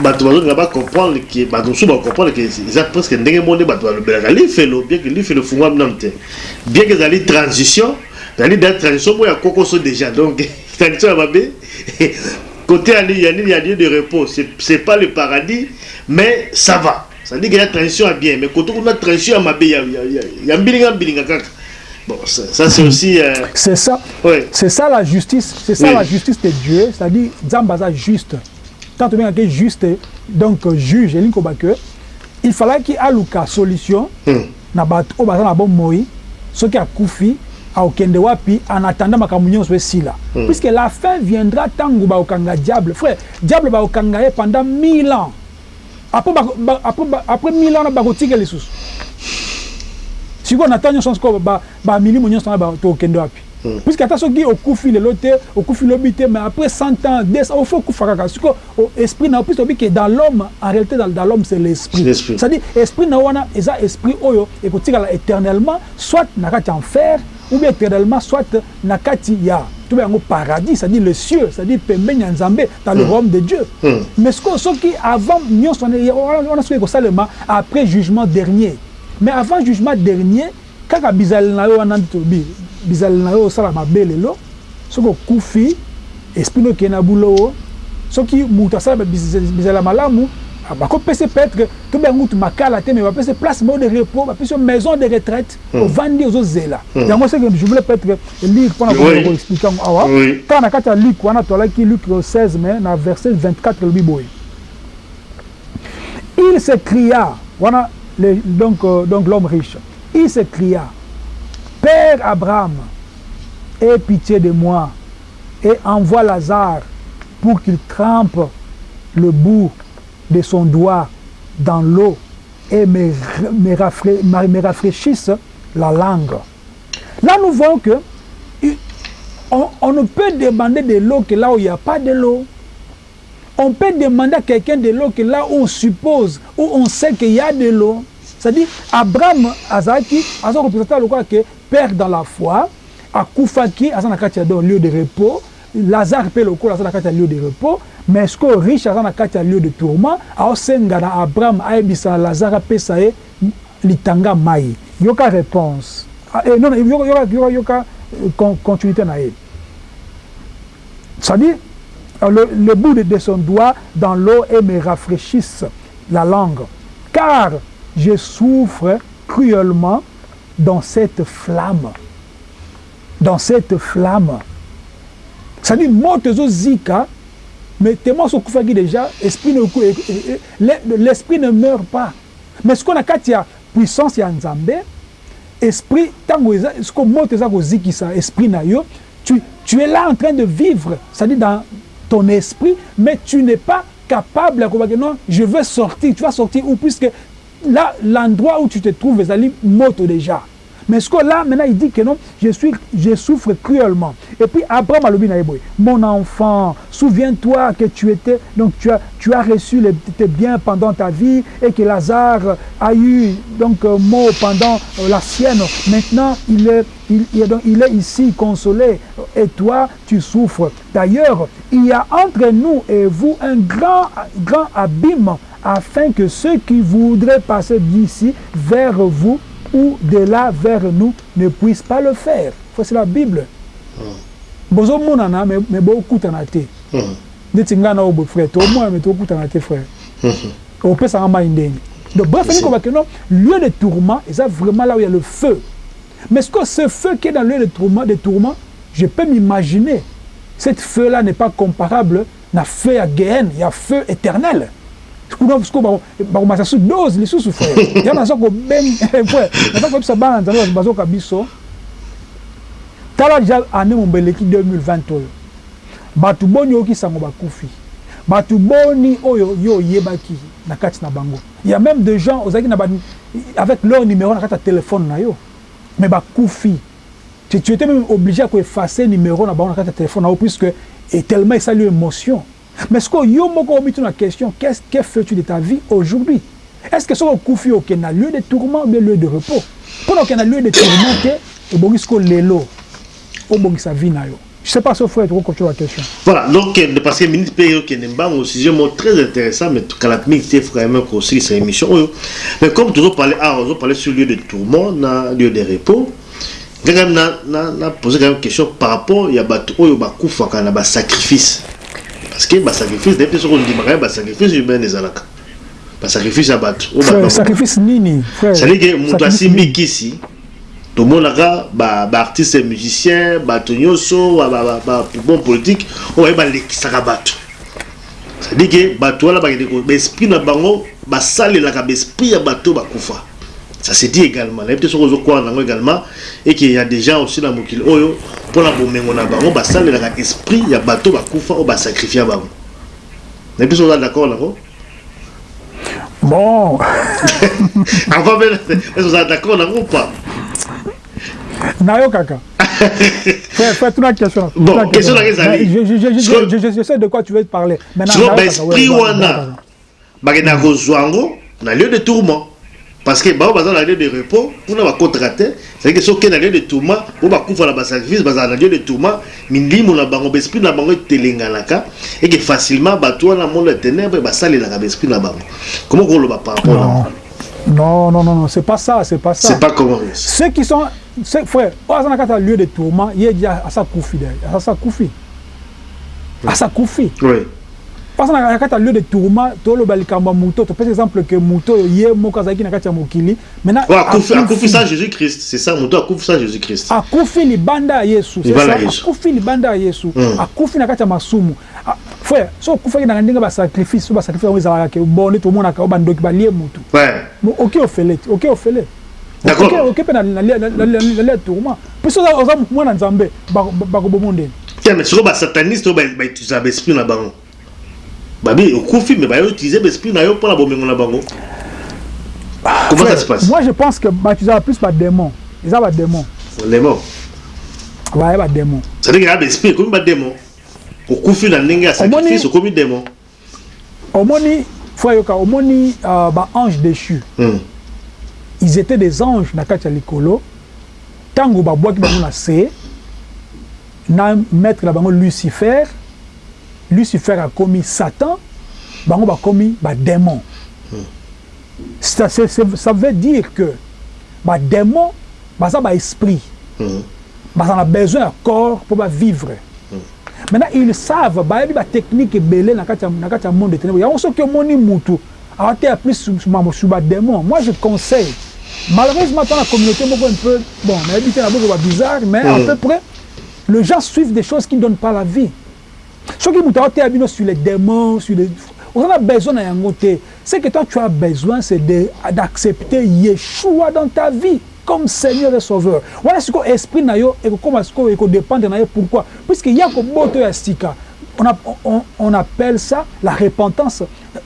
bato bazolinga bacomprendre ke bato mosusu bacomprendre ke eza presque ndenge moko nde bato balobelaka lifelo bien ke lifelo fungwami nano te bien ke ezali transition ezali da transition moko ya kokoso déjà donc transition ya mabe côté ya li- ya nini ya lieu de repos. C'est c'est pas le paradis mais ça va. C'est-à-dire que ya transition ya bien mais côté kuna transition ya mabe ya, ya, ya, ya mbilinga mbilinga kaka bon ça, ça c'est aussi euh, c'est ça. ouais. C'est ça la justice, c'est ça Oui. la justice de Dieu, c'est-à-dire Zambaza juste. Tant bien que juste, donc juge, il fallait qu'il y ait une solution, Hmm. na bato o baza na bon moi, ce qui a koufi, a okende wapi, en attendant ma communion soit si là. Puisque la fin viendra tant que ba okanga diable. Frère, diable ba okanga ye pendant mille ans. Après, ba- ba- après, ba- après mille ans, ba kotika les sous. sikoyo na ntango nyonso sikoyo bamilimo nyonso wana tokende wapi puiske ata soki okufi lelo te okufi lobi te mais après 100 ans 200 ofo okufa kaka sikoyo o- esprit na yo puiske obi ke dans l'homme en réalité dans, dans l'homme c'est l'esprit L'esprit. c'est-à-dire esprit na yo wana eza esprit oyo ekotikala éternellement soit na kati ya enfer ou bien éternellement soit na kati ya tobe yango paradis c'est-à-dire le cieux c'est-à-dire pembeni ya nzambe dans le royaume de dieu. Mm. mais sikoyo soki avant nyonso wana wana- wana soki ekosalema après jugement dernier. Mais avant jugement dernier kaka bizaleli na yo wana tobi bizaleli na yo osala mabe lelo soki okufi esprit no okende na bulowo soki moto asala bizaleli ya malamu ah, bakopesa peut-être tobe yango mutu makala te mais bapesa place moko de repos bapesa maison de retraite ovandi ozozela yango seke je voulais peut-être lire mpona Oui. koexplike yango awa kaka na kati ya luc wana tolaki luc 16 mais na verset 24 elobi boye il s'écria, voilà, le- donc, euh, donc l'homme riche, il s'écria, Père Abraham, aie pitié de moi et envoie Lazare pour qu'il trempe le bout de son doigt dans l'eau et me, me, me- rafraîchisse la langue. Là, nous voyons que on, ne peut demander de l'eau que là où il n'y a pas de l'eau on peut demander à quelqu'un de l'eau que là où on suppose, où on sait qu'il y a de l'eau. C'est-à-dire, Abraham Azaki, a représenté le quoi que père dans la foi, à Koufaki, à dans lieu de repos, Lazare le coup, à Zanakati lieu de repos, mais ce que riche à Zanakati lieu de tourment, à Osengana Abraham a ebisa Lazare Pesae, litanga mai. Yoka réponse. Ah, eh, non, yoka, euh, con- continuité na ye. C'est-à-dire, euh, le, bout de, son doigt dans l'eau et me rafraîchisse la langue. Car je souffre cruellement dans cette flamme. Dans cette flamme. C'est-à-dire, moi, zika, mais ce qui déjà, esprit l'esprit ne meurt pas. Mais ce qu'on a quand il y a puissance, il y a Nzambe, esprit ntango eza siko moto eza kozikisa esprit na yo tu, tu es là en train de vivre c'est-à-dire dans ton esprit mais tu n'es pas capable ya kobaki non je veux sortir tu vas sortir où puisque là l'endroit où tu te trouves ezali moto déjà mais ce que là maintenant il dit que non je suis je souffre cruellement. Et puis Abraham ye boye mon enfant souviens-toi que tu étais donc tu as reçu tes biens pendant ta vie et que Lazare a eu donc euh, mot pendant euh, la sienne. Maintenant il est il est ici consolé. Et toi tu souffres. D'ailleurs il y a entre nous et vous un grand grand abîme afin que ceux qui voudraient passer d'ici vers vous ou de là vers nous ne puissent pas le faire. C'est la Bible. bozomonana me me bokutana te Mhm. neti ngai na oyo frère tomona me tokutana te frère opesanga mai ndenge donc bref Merci. elingi kobake non lieu de tourment eza vraiment là où il y a le feu Mais ce que ce feu qui est dans le lieu de tourment, de tourment je peux m'imaginer. Cette feu-là n'est pas comparable à feu à Géhenne, il y a feu éternel. Kuna siko bakomasa su dose lisusu frère. Ya naza kobenga naza koyebisa bana nzambe bazoka biso. Tala deja ane mombeleki 2020 oyo bato boni oyoki sango bakufi. Bato boni oyo yo oyebaki na kati na bango. Ya même de gens ozalaki na avec leur numéro na kati ya telefone na yo. Mais bakufi. Tu, tu étais même obligé à effacer numéro na bango na kati ya telefone na yo puisque et tellement esali émotion mais ce que yo moko omitu na question qu'est-ce que fais-tu de ta vie aujourd'hui? Est-ce que soki okufi okende na lieu de tourment ou lieu de repos? Mpona okende na lieu de tourment te ebongisi ko lelo obongisa vie na yo je sais pas si frère tu continuer la question. Voilà donc parce que minute pe yo kende mbango sujet très intéressant mais kala minute te quand même aussi cette émission mais comme toujours parler ah on parler sur lieu de tourment lieu de repos na na poser quand même question par rapport ya bato oyo bakufaka na ba sacrifice parce que basacrifice nayebi te soki ondimaka ye basacrifice humaine ezalaka. Basacrifice ya bato. Sacrifice nini? Cestadire moto asimbi kisi tomonaka baartiste musicien bato nyonso bon politique oyo baye balekisaka bato. Cestadire ke bato wana bakende baesprit na bango basalelaka baesprit ya bato bakufa ça se dit également. Nayebi te soki ozokwala nango également. Et qu'il y a des gens aussi na mokili oyo mpona bomengo na bango basalelaka esprit ya bato bakufa oyo basacrifia bango. Te soki oza d'accord nango bon. Avant même oza d'accord nango pas? Nayokaka fais tuna question. Bon question. nanga ezali je sais de quoi tu veux parler. Siko baesprit wana. bakendaka kozwa yango na lieu de tourment parce que bango baza na lieu de repos mpona bakotaka te cestadire soki na lieu de tourment oyo bakufa na basacrifice bazala na lieu de tourment na bango na bango etelenganaka eke facilement bato wana monde ya ténèbre basalelaka baesprit na bango. Comment koloba par rapport non. non non non non c'est pas ça c'est pas ça. C'est pas comment ceux qui sont ceux, frère oyo aza na kati ya lieu de tourment ye di asa kufi asa kufi asa kufi oui kati ya lieu de tourment toloba likambo moto topesa exemple moto oyo ye moko azalaki na kati ya mokili. Maintenant ça jésus christ c'est ça moto akufi ça jésus christ akufi libanda ya yesu. Akufi libanda ya yesu akufi na kati ya masumu. Frère so okufaki na ndenge basacrifice so basacrifice yango ezalaka ke bo nde tomonaka o bandoki balie motu oke ofele te oke ofele oke mpe nalia tourment. Mpe so oza mwana nzambe bakoboma ndeni siko basataniste oyo bautiliza baesprit na bango babi okufi mais bayoutilize baesprit na yo mpona bomengo na bango. Comment ça se passe? moi je pense que bautiliza plus badémon eza badémon démon. Baye badémon cestadire eza baesprit ekomi badémon okufi na ndenge ya sacrifice okomi démon. Omoni fo yoka omoni baange déchu. Mm. ils étaient des anges na kati ya likolo ntango babwaki bango na se na maître na bango lucifer lucifer akomi satan bango bakomi badémon ça, ça veut dire que badémon baza baesprit baza na besoin ya corps mpo bavivre maintenant ils savent bayebi batechnique ebele na kati ya monde ténèbre yango soki omoni mutu awateya plus mambo sur badémon moi je conseille. Malheureusement dans la communauté un peu bon nayebi te na boko babizarre mais à peu près les gens suivent des choses qui ne donnent pas la vie moto aoteya bino sur les démons sur les on a besoin yango te. Ce que toi tu as besoin c'est d'accepter yeshua dans ta vie comme seigneur et sauveur. Wana sikoyo esprit na yo ekokoma sikoyo ekodépendre na ye pourquoi? Puisque ya koboto ya sika on, a, on, on appelle ça la repentance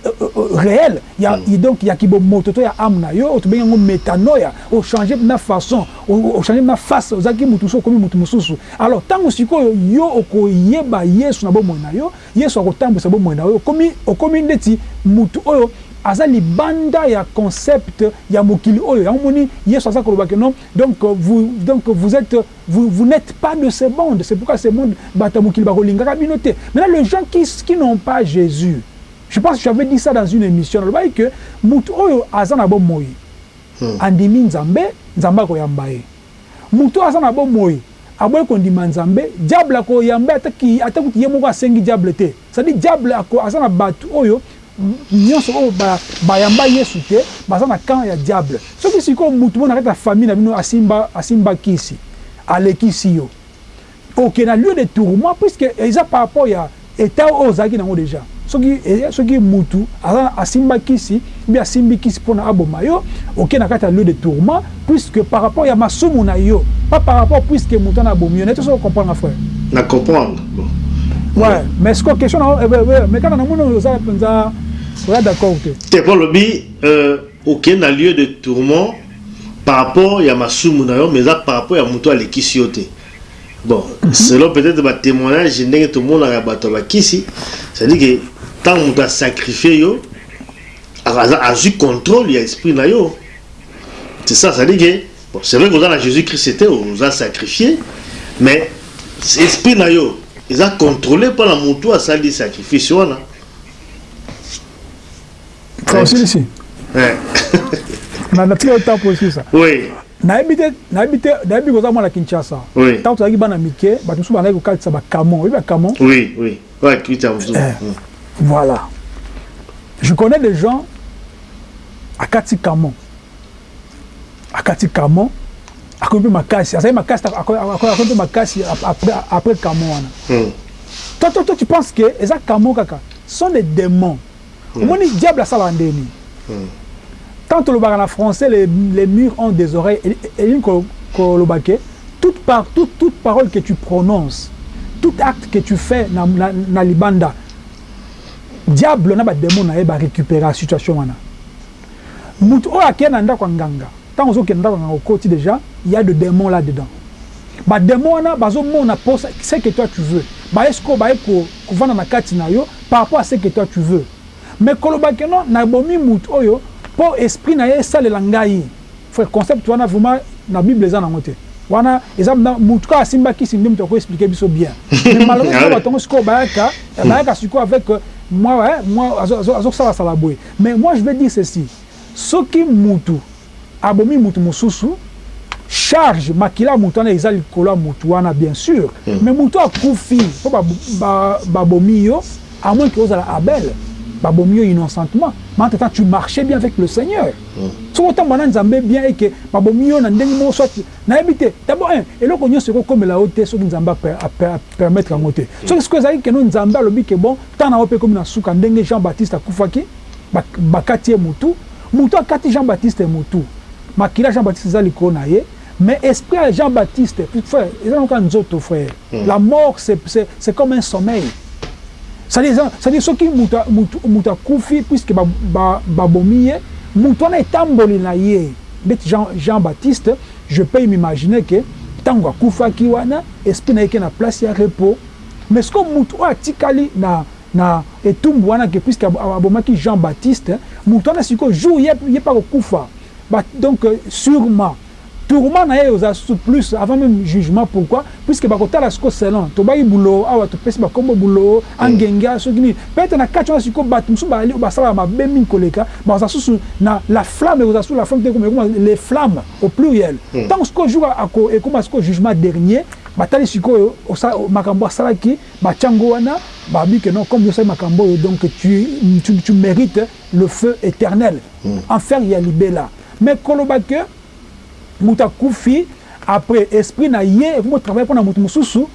euh, euh, réelle ya, mm. donc ya kibomoto to ya ame na yo tobengi yango métanoya ochange na façon ochange na face ozalaki mutu mosusu okomi mutu mosusu alors ntango sikoyo yo okoyeba yesu na bomoi na yo yesu akotambwisa bomoi na yo okomi, okomi ndeti mutu oyo aza libanda ya concept ya mokili oyo yango moni yesu aza koloba ke non? Donc vous, donc vous êtes vous, vous n'êtes pas de ce monde c'est pourquoi ce monde bato ya mokili bakolingaka bino te maintenant les gens qui, qui n'ont pas jésus je pense que j'avais dit ça dans une émission. Nalobaki ke mutu oyo aza na bomoi. Hmm. andimi nzambe nzambe akoyamba ye. Mutu oyo aza na bomoi aboyi kondima nzambe diable akoyamba ata kuti ye moko asengi diable te. Cestadire diable aza na bato oyo nyonso oyo bayamba yesu te baza na camp ya diable. Soki sikoyo mutu mo na kati ya famille na bino asimba, asimba kisi alekisi yo. Oke na lieu de tourment puisque eza par rapport ya état oyo ozalaki nango déjà soki soki mutu aza asimba kisi mbi asimbi kisi mpona aboma yo oke na kati ya lieu de tourment puisque par rapport ya masumu na yo pas par rapport puisque mutu ana abomi yo na ete soki comprendre frère. Na comprendre bon. ouais mais sikoyo question na mais kaka namoni oyo oza mpenza oza d'accord te. Te mpo olobi okende na lieu de tourment par rapport ya masumu na yo mais eza par rapport ya motu alekisi yo te. Bon selon peut-être batémoignage ndenge tomonaka bato bakisi c'est-à-dire que ntango moto asacrifie yo azwi contrôle ya esprit na yo c'est ça que bon, c'est vrai koza na jésus christ te oza sacrifié mais esprit na yo eza contrôlé mpona motu asali sacrifice wana osilisi na tile otampo osisa oui nayebi te nayebi te nayebi koza mwana kinshasa Oui. ntango tozalaki bana mike bato mosusu bazalaki kokalisa bakamon oyebi bakamon Voilà. Je connais des gens à Kati Kamon. À Kati Kamon, à Kompe Makassi. À Makassi, à Kompe Makassi, après, après Kamon. Mm. Toi, toi, toi, tu penses que les Kamon Kaka sont des démons. Mm. Au moins, diable à Salandéni. Mm. Tant le en français, les, les murs ont des oreilles. Et, et une kolobake, eh, toute, par, toute, toute parole que tu prononces, tout acte que tu fais dans na, na, na Libanda, diable na badémon na ye barécupéra situation wana. Motu oyo akeye na ndako ya nganga ntango ozokende ndako ya nganga okoti déjà il y a de démons là dedans badémon wana bazomona mpo ce que toi tu veux. Baye sikoyo baye ko- kovanda na kati na yo par rapport à ce que toi tu veux. Mais koloba ke non nabomi motu oyo mpo esprit na ye esalela ngai. Frère concept wana vraiment na bible eza nango te. Wana eza na- motu kaka asimbakisi nde moto akoexplike biso bien. Mais malheureusement Ah ouais. batongo sikoyo bayaka bayaka sikoyo avec euh, moi ouais, moi azo- azo- azosalasala boye mais moi je vais dire ceci. Soki mutu abomi mutu mosusu charge makila ya motu wana eza likolo ya motu wana bien sûr. Mais motu akufi mpo babomi ba, babomi yo à moins ke ozala abel Babo mieux innocentement. Mais entre temps, tu marchais bien avec le Seigneur. Ce que tu as nzambe bien et que babo mieux na ndenge mo soit na habité. D'abord un, et le conyo seko comme la haute ce que nzamba permettre en haute. Ce que ce que ça que nous nzamba lobi que bon, tant na opé comme na souka ndenge Jean-Baptiste akufaki bakati mutu, mutu akati Jean-Baptiste mutu. Makila Jean-Baptiste za likona ye. Mais esprit à Jean-Baptiste, frère, ils ont encore un autre frère. Mm. La mort, c'est comme un sommeil. C'est-à-dire eza- c'est-à-dire soki moto a- moto moto akufi puisque ba- ba- babomi ye moto wana etamboli na ye. Ndeti jean, jean baptiste je peux m'imaginer ke ntango akufaki wana esprit na ye ke na place ya repos. Mais sikoyo moto oyo atikali na na etumbu wana ke puisque ab- abomaki jean baptiste moto wana sikoyo jour ye ye mpa kokufa. Ba- donc euh, sûrement tourment na ye oza su plus avant même jugement. Pourquoi? Puisque bakotala siko selon. Tobai bulo awa topesi bakombo bulo angenga soki nini. Peut-être na kati wana siko bato mosusu bali basalaka mabe mingi koleka. Baza susu na la flamme ekozala susu la flamme te ekoma ekoma les flammes au pluriel. Ntango sikoyo jour ako- ekoma sikoyo jugement dernier batali sikoyo osa- makambo asalaki batiango wana babi ke non comme osali makambo oyo donc tu, tu, tu mérites le feu éternel. Enfer ya libela mais koloba ke moto akufi après esprit na ye ekomi kotravaille mpo na moto mosusu.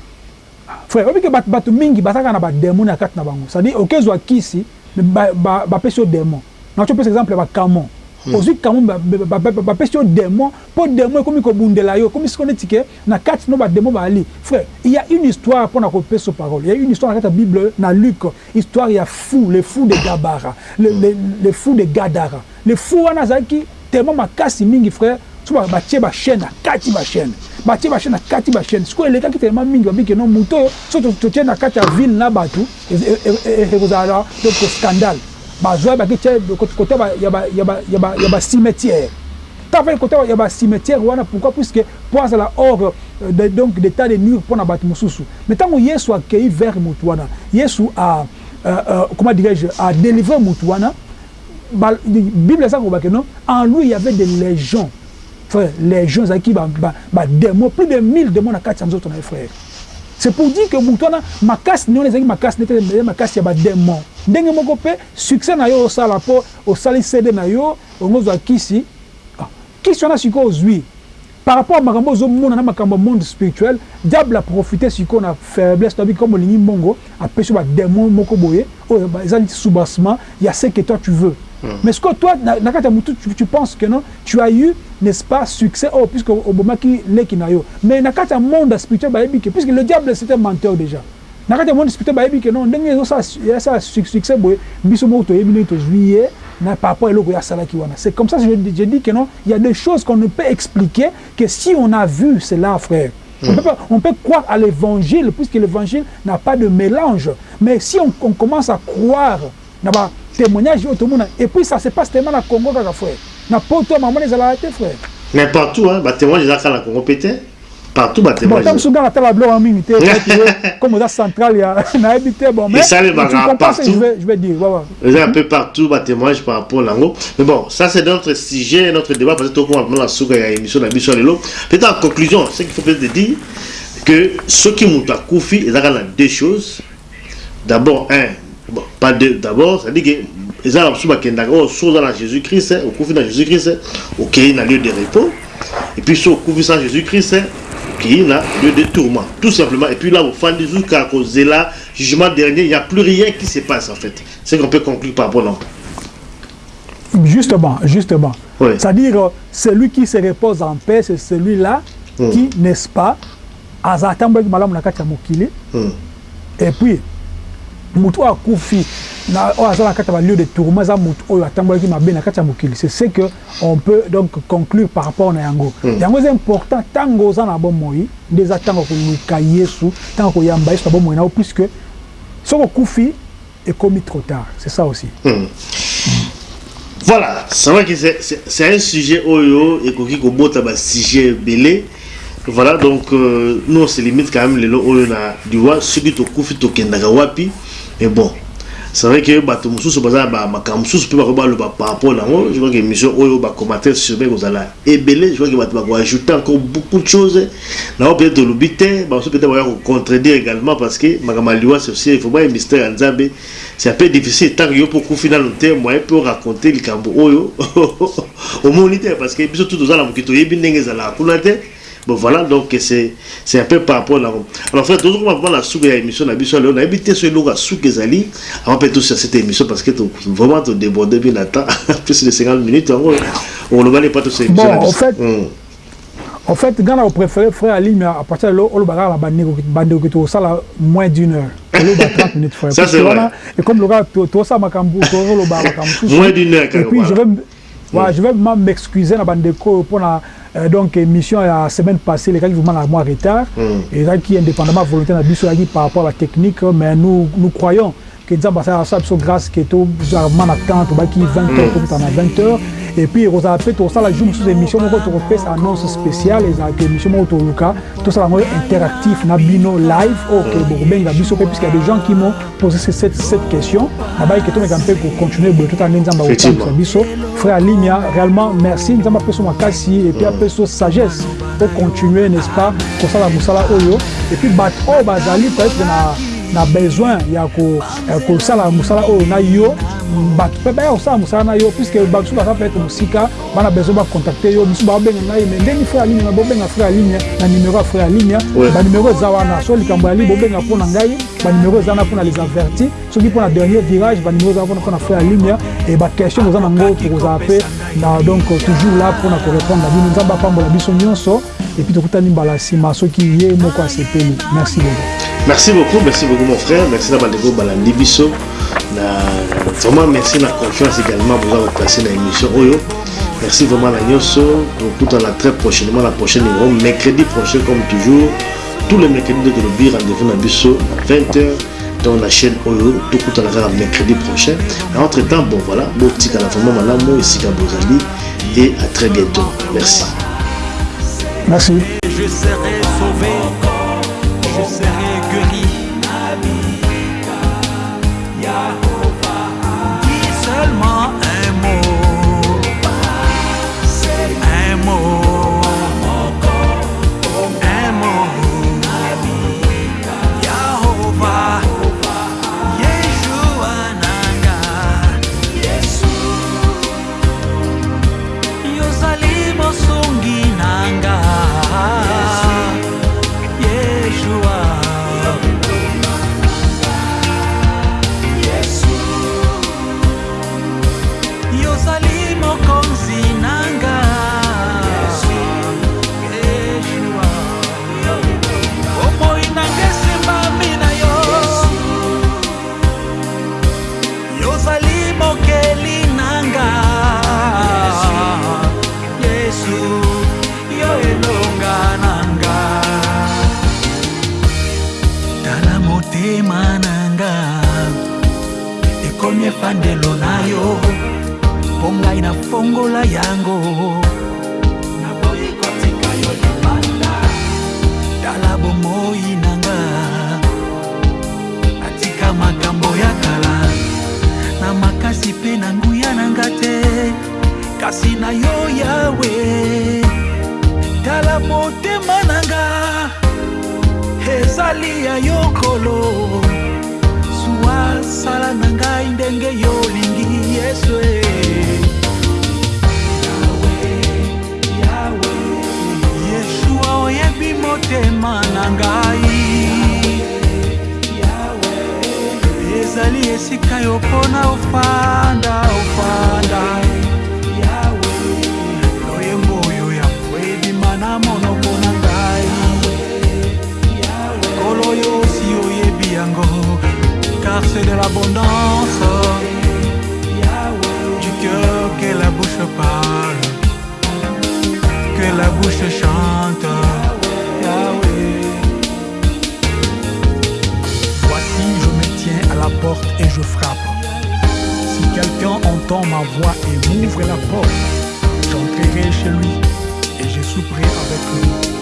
Frère oyebi ke bato bato mingi bazalaka na bademo na kati na bango. Cestadire okezwa kisi me ba- ba- bapesi yo démon. Naco pesa exemple ya bakamon. Ozwi kamon ba- ba- ba- ba- bapesi yo démon mpo démon ekomi kobundela yo ekomi siko neti ke na kati no badémon bali frère il y a une histoire mpo na kopesa yo parole. Il y a une histoire na kati ya bible na luc histoire ya fou le fou de gabara le, le, le fou de gadara. Le fou wana azalaki tellement makasi mingi frère so ba- batie bachaîne na kati bachaîne batie bachaîne na kati bachaîne sikoyo elekaki tellement mingi babiki no moto oyo so to- totie na kati ya ville na bato ekozala donc scandale. Bazwa baki tie kote ya ba- ya ba- ya ba- ya ba- ya bacimetière ntango afai kote ya bacimetière wana pourquoi? Puisque po azala hors donc d'état de nuire mpo na bato mosusu. Mais ntango yesu akei vers motu wana yesu a euh, euh, comment dirais-je a délivré motu wana bible eza kobake non? En lui y avait des légions frère légions ezalaki badémon plus de 1000 démons na kati ya nzoto na ye frère c'est pour dire que motu wana makasi nini wana ezalaki makasi nete makasi ya badémon ndenge moko mpe succès na yo osala mpo osali cd na yo ongozwa kisi ah, kisi wana sikoyo ozwi par rapport à makambo ozomona na makambo monde spirituel diable aprofite sikoyo na faiblesse toyebi comme olingi mbongo apesi yo badémon moko boye oyo eza neti soubassement ya ce que toi tu veux. Mm. Mais ce que toi, na kati tu, tu penses que non, tu as eu, n'est-ce pas, succès, oh, puisque Obamaki leki na yo. Mais na kati monde spirituel, puisque le diable c'était un menteur déjà. Na kati monde spirituel, que non, ndenge ça, ça succès, biso mo to yebi to juillet, par rapport à l'eau. C'est comme ça que je, dis que non, il y a des choses qu'on ne peut expliquer que si on a vu cela, frère. On, peut pas, on peut croire à l'évangile, puisque l'évangile n'a pas de mélange. Mais si on, on commence à croire, témoignage oyo tomona et puis ça se passe tellement na congo kaka frère. Na poto mamona ezalaka te frère. Mais partout hein, batémoignage ezalaka na congo mpe te partout batémoignagemosu nga natala biloko ya mingi te comme oza centrale ya nayebi te bon esalemaka partout. je vais dire eza un peu partout batémoignage par rapport nango mais bon ça c'est notre sujet notre débat parce que tokoma mpona na suka ya émission na biso ya lelo peut-être en conclusion ce qu'il faut peut-être dire que soki moto akufi ezalaka na deux choses. D'abord un bon, pas d'abord c'est à dire que eza na mosusu bakendaka oyo so oza na jésus christ okufi na jésus christ okei na lieu de repos et puis so okufi sans jésus christ okei na lieu de tourment tout simplement. Et puis là ofandi jusqu'à kozela jugement dernier il n'y a plus rien qui se passe en fait. C'est qu'on peut conclure par rapport non justement justement. Oui. c'est-à-dire celui qui se repose en paix c'est celui-là mm. qui n'est-ce pas aza atambolaki malamu na kati ya mokili. Mm. et puis motu oyo akufi oyo aza na kati ya balieu de tourment eza motu oyo atambolaki mabe na kati ya mokili. C'est ce que on peut donc conclure par rapport na yango. Mm. yango eza important ntango oza na bomoi nde eza ntango koluka yesu ntango koyamba yesu na bomoi na yo puisque soki okufi ekomi trop tard. C'est ça aussi. Mm. voilà c'est vrai que c'est un sujet oyo ekoki kobota basujet ebele voilà donc euh, nous on se limite quand même lelo oyo na liwa soki tokufi tokendaka wapi mais bon c'est vrai que bato mosusu baza na makambo mosusu mpe bako baloba par rapport nango je crois que émission oyo bacommentaire sur me kozala ebele je crois que bato bakoajouter encore beaucoup de choses. Nango peut-être tolobi te bamosusu peut-être baya kocontredire également parce que makambo ya liwa c'est aussi il faut baya mystère ya nzambe. C'est un peu difficile ntango yo mpo okufi nano te moyen mpe oraconte likambo oyo. Omoni te parce que biso tu toza na moki toyebi ndenge ezalaka kuna te bon voilà donc c'est un peu par rapport là alors frère toujours on va la soupe ya émission na biso leo na habité sur le soupe ezali avant peut sur cette émission parce que vraiment to déborder bien temps. Plus de 50 minutes on ne va pas tout cette émission bon, en fait en fait gana au préféré frère Ali mais à partir de là on va la bande que tout ça moins d'une heure. Le bas 30 minutes frère. Ça c'est vrai. et comme le gars tout ça makambu tout le bas makambu moins d'une heure et je vais m'excuser bandeko pour la euh, donc émission la semaine passée les gars vraiment la mois retard mm. et là qui indépendamment volonté na biso par rapport à la technique mais nous nous croyons que nzambe asala ça biso grâce ke tozalama na temps tobaki 20 heures tokutana na 20 heures. Et puis ekozala mpe tosala jour mosusu émission moko tokopesa annonce spéciale ezalaka émission moko toluka tosala yango interactif na bino live oyo bokobenga biso mpe puisque y a des gens qui m'ont posé cette, question. Nabai ke tomeka mpe kocontinue boye totala nde nzambe akotambisa biso frère alimia réellement merci. Nzambe apeso makasi et puis apeso sagesse po continuer n'est ce pas kosala mosala oyo et puis bato oyo bazali peut-être na na besoin ya kosala mosala oyo na yo. Bato mpe baya kosala mosala na yo puiske bato mosusu baza peut-être mosika bana besoin bacontacte yo. Mosusu babenga ngai me ndenge frère aligne na bobenga frère aligne na numero ya frère aligne banumero eza wana. So likambo ya li bobenga mpo na ngai banumero eza wana mpona les avertis. Soki mpona dernier virage banumero eza wana mpona frère aligne e baquestion boza nango tokozala mpe na donc toujours là mpona korépondre na bino nzambe apambola biso nyonso epuis tokutani mbala nsima soki ye moko asepeli. Merci beaucoup Merci beaucoup, merci beaucoup mon frère. Merci d'avoir découvert Balandi. Vraiment merci la confiance également pour avoir placé dans l'émission Oyo. Merci vraiment la Nyoso. Donc tout à la très prochainement, la prochaine numéro, mercredi prochain comme toujours. Tous les mercredis de Golobi, rendez-vous dans Bisso, 20h dans la chaîne Oyo. Tout à la mercredi prochain. Entre temps, bon voilà, Boutique à la famille Malamo, ici à Bozali. Et à très bientôt. Merci. Merci. Je serai sauvé. mwananga ekomi efandelo na yo mpo ngai nafongola yango. Naboyi kotika yo libanda tala bomoi nanga. Natika makambo ya kala na makasi mpe na nguya nanga te. Kasi na yo yawe tala motema nanga. Ezali ya yokolo sala na ngai ndenge yo olingi yesu e. yeshua oyebi motema na ngai ezali esika yo mpona ofanda ofanda loyembo oyo ya ebima na monoko na ngai kolo oyo osi oyebi yango car c'est de l'abondance. Du cœur que la bouche parle que la bouche chante. Voici, je me tiens à la porte et je frappe. Si quelqu'un entend ma voix et m'ouvre la porte, j'entrerai chez lui et je souperai avec lui